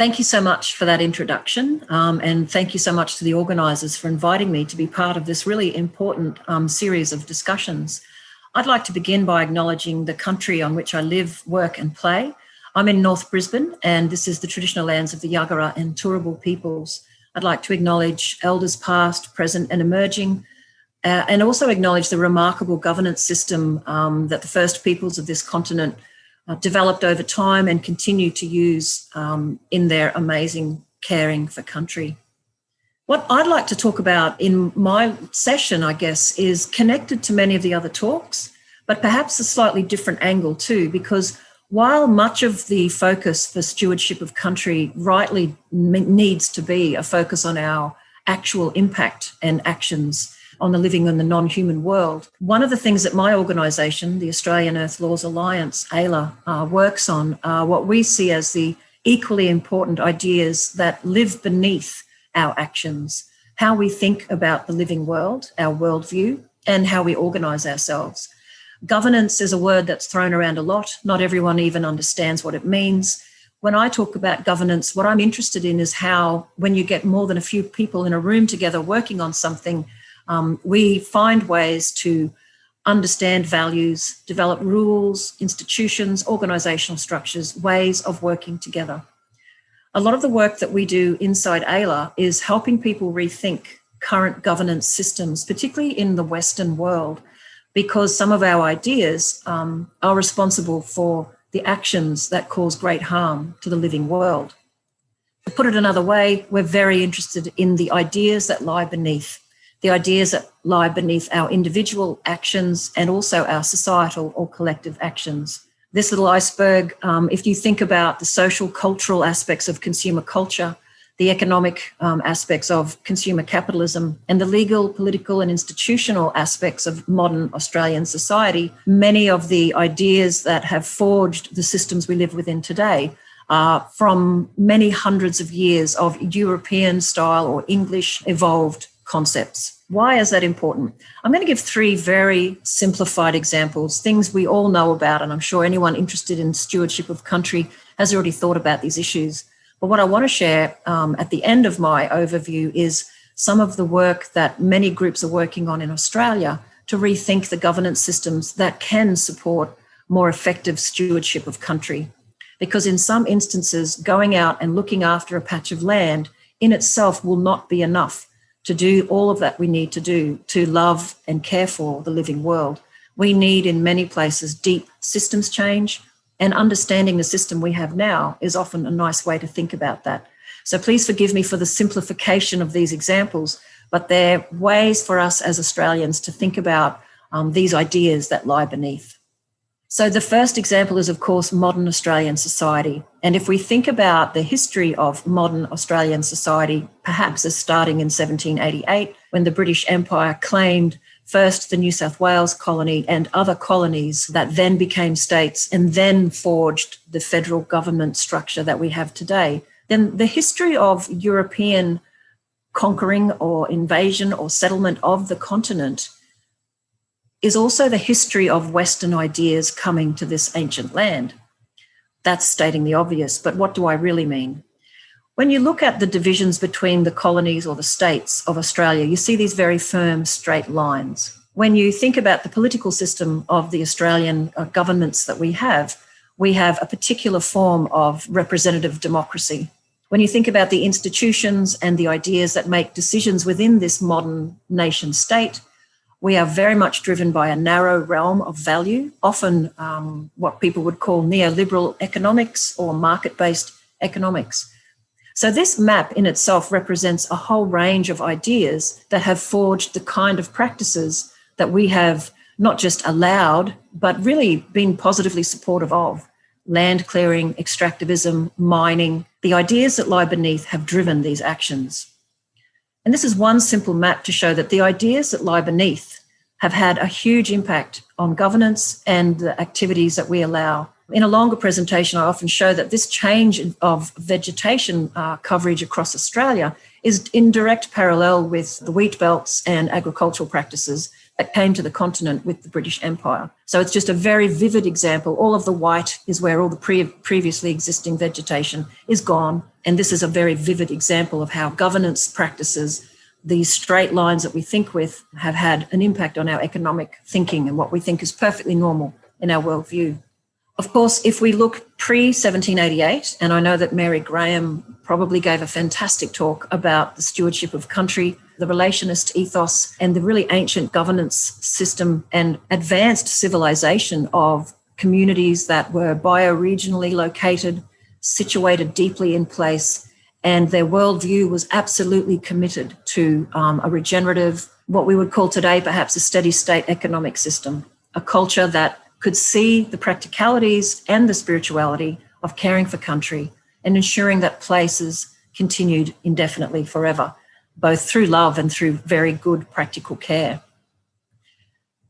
Thank you so much for that introduction um, and thank you so much to the organisers for inviting me to be part of this really important um, series of discussions. I'd like to begin by acknowledging the country on which I live, work and play. I'm in North Brisbane and this is the traditional lands of the Yagara and Turrbal peoples. I'd like to acknowledge elders past, present and emerging uh, and also acknowledge the remarkable governance system um, that the first peoples of this continent uh, developed over time and continue to use um, in their amazing caring for country. What I'd like to talk about in my session, I guess, is connected to many of the other talks, but perhaps a slightly different angle too, because while much of the focus for stewardship of country rightly needs to be a focus on our actual impact and actions on the living in the non-human world. One of the things that my organisation, the Australian Earth Laws Alliance, AELA, uh, works on are what we see as the equally important ideas that live beneath our actions, how we think about the living world, our worldview, and how we organise ourselves. Governance is a word that's thrown around a lot. Not everyone even understands what it means. When I talk about governance, what I'm interested in is how, when you get more than a few people in a room together working on something, um, we find ways to understand values, develop rules, institutions, organisational structures, ways of working together. A lot of the work that we do inside AELA is helping people rethink current governance systems, particularly in the Western world, because some of our ideas um, are responsible for the actions that cause great harm to the living world. To put it another way, we're very interested in the ideas that lie beneath the ideas that lie beneath our individual actions and also our societal or collective actions. This little iceberg, um, if you think about the social cultural aspects of consumer culture, the economic um, aspects of consumer capitalism and the legal, political and institutional aspects of modern Australian society, many of the ideas that have forged the systems we live within today are from many hundreds of years of European style or English evolved concepts. Why is that important? I'm going to give three very simplified examples, things we all know about, and I'm sure anyone interested in stewardship of country has already thought about these issues. But what I want to share um, at the end of my overview is some of the work that many groups are working on in Australia to rethink the governance systems that can support more effective stewardship of country. Because in some instances, going out and looking after a patch of land in itself will not be enough to do all of that we need to do to love and care for the living world. We need in many places deep systems change and understanding the system we have now is often a nice way to think about that. So please forgive me for the simplification of these examples, but they're ways for us as Australians to think about um, these ideas that lie beneath. So the first example is, of course, modern Australian society. And if we think about the history of modern Australian society, perhaps as starting in 1788, when the British Empire claimed first the New South Wales colony and other colonies that then became states and then forged the federal government structure that we have today, then the history of European conquering or invasion or settlement of the continent is also the history of Western ideas coming to this ancient land. That's stating the obvious, but what do I really mean? When you look at the divisions between the colonies or the states of Australia, you see these very firm straight lines. When you think about the political system of the Australian uh, governments that we have, we have a particular form of representative democracy. When you think about the institutions and the ideas that make decisions within this modern nation state, we are very much driven by a narrow realm of value, often um, what people would call neoliberal economics or market-based economics. So this map in itself represents a whole range of ideas that have forged the kind of practices that we have not just allowed, but really been positively supportive of. Land clearing, extractivism, mining, the ideas that lie beneath have driven these actions. And this is one simple map to show that the ideas that lie beneath have had a huge impact on governance and the activities that we allow. In a longer presentation, I often show that this change of vegetation uh, coverage across Australia is in direct parallel with the wheat belts and agricultural practices that came to the continent with the British Empire. So it's just a very vivid example. All of the white is where all the pre previously existing vegetation is gone. And this is a very vivid example of how governance practices, these straight lines that we think with, have had an impact on our economic thinking and what we think is perfectly normal in our worldview. Of course, if we look pre 1788, and I know that Mary Graham probably gave a fantastic talk about the stewardship of country, the relationist ethos, and the really ancient governance system and advanced civilization of communities that were bioregionally located, situated deeply in place, and their worldview was absolutely committed to um, a regenerative, what we would call today perhaps a steady state economic system, a culture that could see the practicalities and the spirituality of caring for country and ensuring that places continued indefinitely forever, both through love and through very good practical care.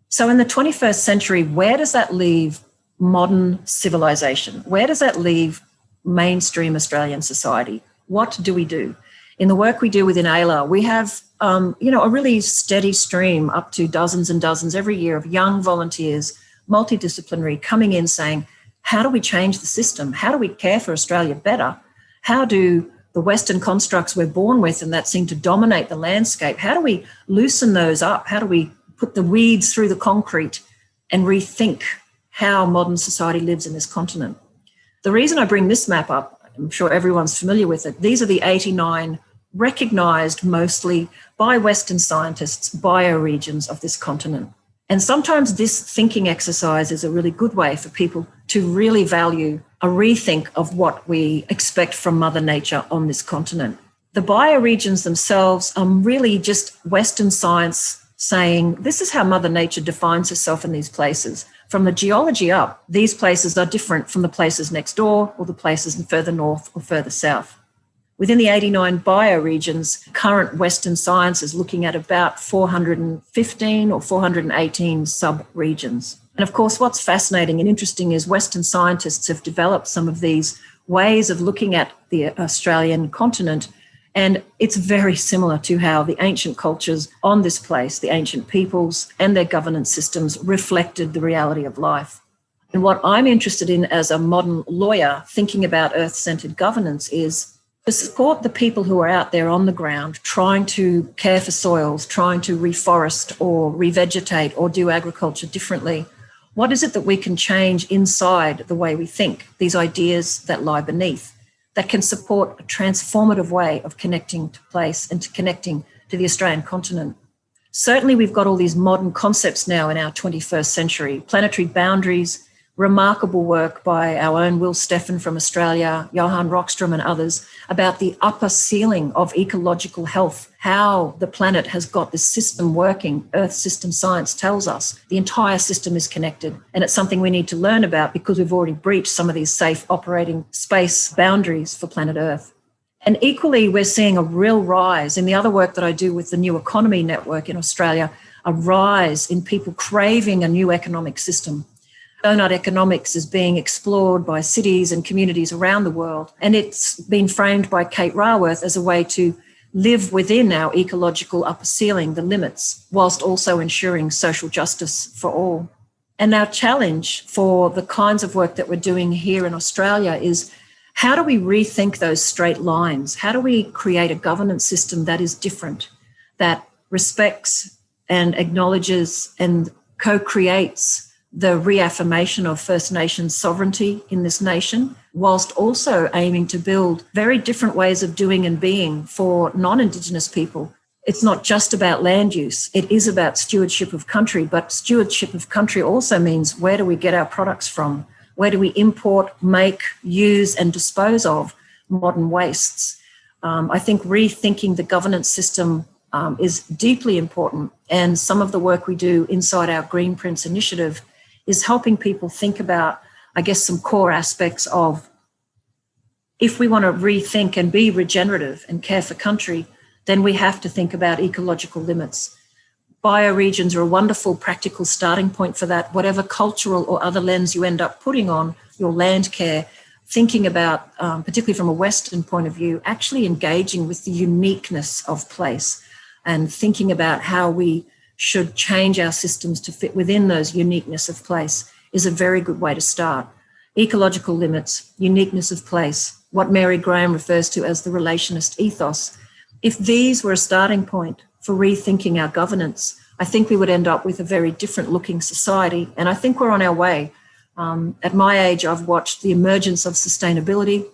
So in the 21st century, where does that leave modern civilization? Where does that leave mainstream Australian society? What do we do? In the work we do within AELA, we have um, you know, a really steady stream up to dozens and dozens every year of young volunteers multidisciplinary, coming in saying, how do we change the system? How do we care for Australia better? How do the Western constructs we're born with and that seem to dominate the landscape, how do we loosen those up? How do we put the weeds through the concrete and rethink how modern society lives in this continent? The reason I bring this map up, I'm sure everyone's familiar with it, these are the 89 recognized mostly by Western scientists bioregions of this continent. And sometimes this thinking exercise is a really good way for people to really value a rethink of what we expect from Mother Nature on this continent. The bioregions themselves are really just Western science saying this is how Mother Nature defines herself in these places. From the geology up, these places are different from the places next door or the places in further north or further south. Within the 89 bioregions, current Western science is looking at about 415 or 418 sub-regions. And of course, what's fascinating and interesting is Western scientists have developed some of these ways of looking at the Australian continent. And it's very similar to how the ancient cultures on this place, the ancient peoples and their governance systems reflected the reality of life. And what I'm interested in as a modern lawyer thinking about earth centered governance is to support the people who are out there on the ground trying to care for soils, trying to reforest or revegetate or do agriculture differently, what is it that we can change inside the way we think, these ideas that lie beneath, that can support a transformative way of connecting to place and to connecting to the Australian continent? Certainly, we've got all these modern concepts now in our 21st century planetary boundaries, remarkable work by our own Will Steffen from Australia, Johan Rockström and others about the upper ceiling of ecological health, how the planet has got this system working. Earth system science tells us the entire system is connected. And it's something we need to learn about because we've already breached some of these safe operating space boundaries for planet Earth. And equally, we're seeing a real rise in the other work that I do with the New Economy Network in Australia, a rise in people craving a new economic system Donut economics is being explored by cities and communities around the world. And it's been framed by Kate Raworth as a way to live within our ecological upper ceiling, the limits, whilst also ensuring social justice for all. And our challenge for the kinds of work that we're doing here in Australia is how do we rethink those straight lines? How do we create a governance system that is different, that respects and acknowledges and co creates the reaffirmation of First Nations sovereignty in this nation, whilst also aiming to build very different ways of doing and being for non Indigenous people. It's not just about land use, it is about stewardship of country, but stewardship of country also means where do we get our products from? Where do we import, make, use, and dispose of modern wastes? Um, I think rethinking the governance system um, is deeply important. And some of the work we do inside our Greenprints initiative is helping people think about, I guess, some core aspects of if we want to rethink and be regenerative and care for country, then we have to think about ecological limits. Bioregions are a wonderful practical starting point for that. Whatever cultural or other lens you end up putting on your land care, thinking about, um, particularly from a Western point of view, actually engaging with the uniqueness of place and thinking about how we should change our systems to fit within those uniqueness of place is a very good way to start. Ecological limits, uniqueness of place, what Mary Graham refers to as the relationist ethos. If these were a starting point for rethinking our governance, I think we would end up with a very different looking society. And I think we're on our way. Um, at my age, I've watched the emergence of sustainability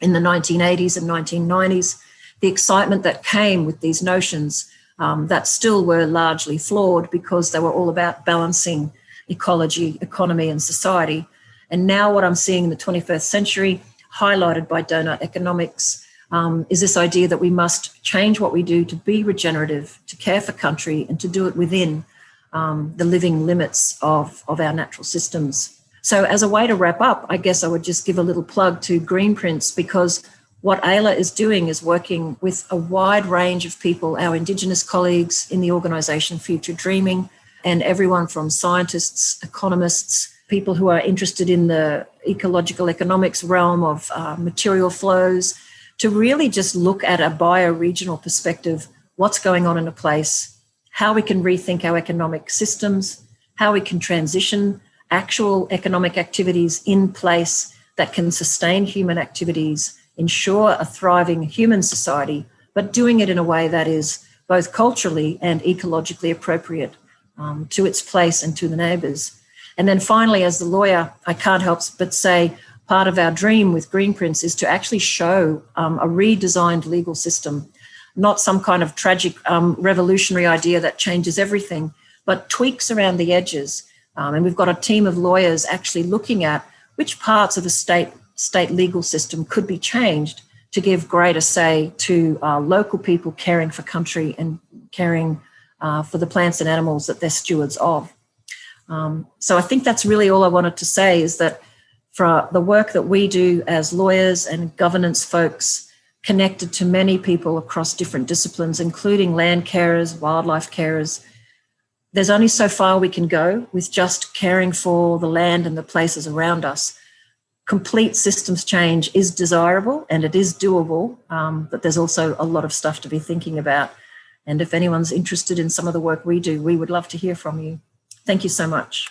in the 1980s and 1990s, the excitement that came with these notions um, that still were largely flawed because they were all about balancing ecology, economy, and society. And now, what I'm seeing in the 21st century, highlighted by donut economics, um, is this idea that we must change what we do to be regenerative, to care for country, and to do it within um, the living limits of, of our natural systems. So, as a way to wrap up, I guess I would just give a little plug to Greenprints because what AELA is doing is working with a wide range of people, our Indigenous colleagues in the organisation Future Dreaming, and everyone from scientists, economists, people who are interested in the ecological economics realm of uh, material flows, to really just look at a bioregional perspective, what's going on in a place, how we can rethink our economic systems, how we can transition actual economic activities in place that can sustain human activities, ensure a thriving human society, but doing it in a way that is both culturally and ecologically appropriate um, to its place and to the neighbours. And then finally, as the lawyer, I can't help but say part of our dream with Greenprints is to actually show um, a redesigned legal system, not some kind of tragic um, revolutionary idea that changes everything, but tweaks around the edges. Um, and we've got a team of lawyers actually looking at which parts of a state, state legal system could be changed to give greater say to uh, local people caring for country and caring uh, for the plants and animals that they're stewards of. Um, so I think that's really all I wanted to say is that for the work that we do as lawyers and governance folks connected to many people across different disciplines, including land carers, wildlife carers, there's only so far we can go with just caring for the land and the places around us. Complete systems change is desirable and it is doable, um, but there's also a lot of stuff to be thinking about. And if anyone's interested in some of the work we do, we would love to hear from you. Thank you so much.